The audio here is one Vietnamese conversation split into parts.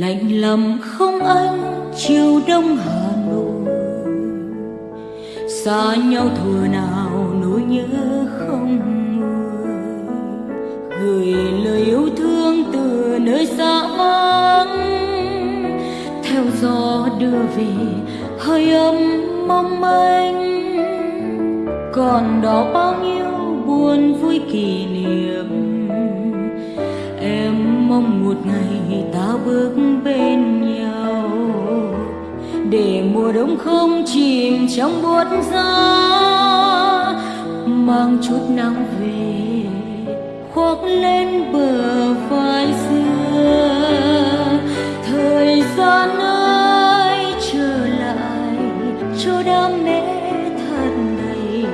lạnh lầm không anh, chiều đông hà nội. Xa nhau thừa nào nỗi nhớ không nguôi. Gửi lời yêu thương từ nơi xa vắng. Theo gió đưa về, hơi ấm mong manh. Còn đó bao nhiêu buồn vui kỷ niệm mong một ngày ta bước bên nhau. Để mùa đông không chìm trong buốt giá mang chút nắng về, khoác lên bờ vai xưa. Thời gian ơi, trở lại, cho đam mê thật đầy.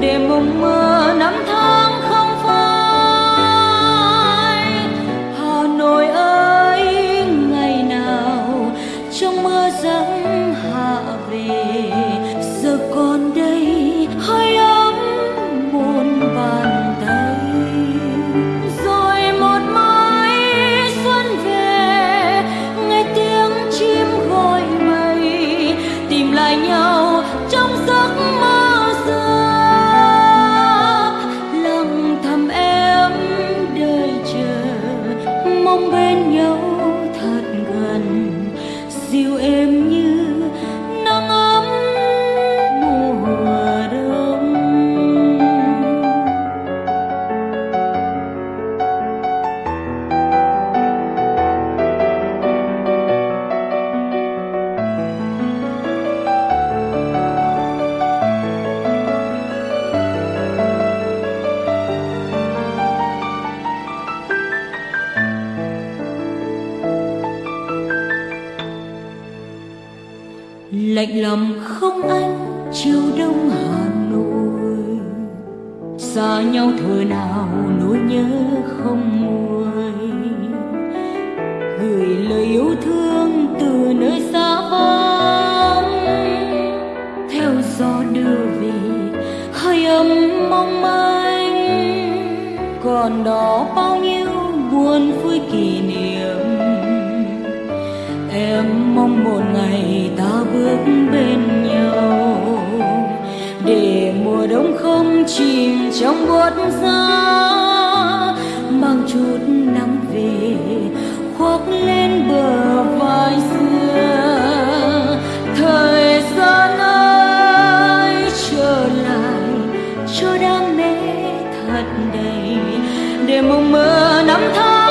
Để mộng mơ năm tháng lạnh lòng không anh, chiều đông hà nội. Xa nhau thời nào nỗi nhớ không nguôi. Gửi lời yêu thương từ nơi xa vắng. Theo gió đưa về, hơi ấm mong manh. Còn đó bao nhiêu buồn vui kỷ niệm. Em mong một ngày chìm trong buốt giá mang chút nắng về, khoác lên bờ vai xưa. Thời gian ơi, trở lại, cho đam mê thật đầy. Để mộng mơ năm tháng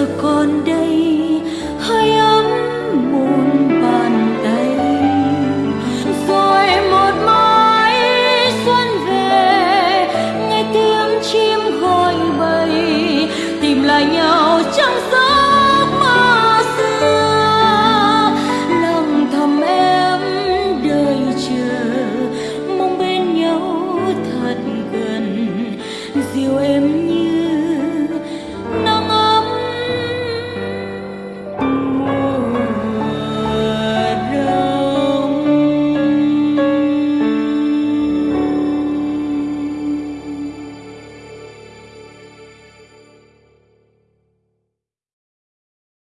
giờ còn đây, hơi ấm muôn bàn tay rồi một mai xuân về, nghe tiếng chim gọi bầy tìm lại nhau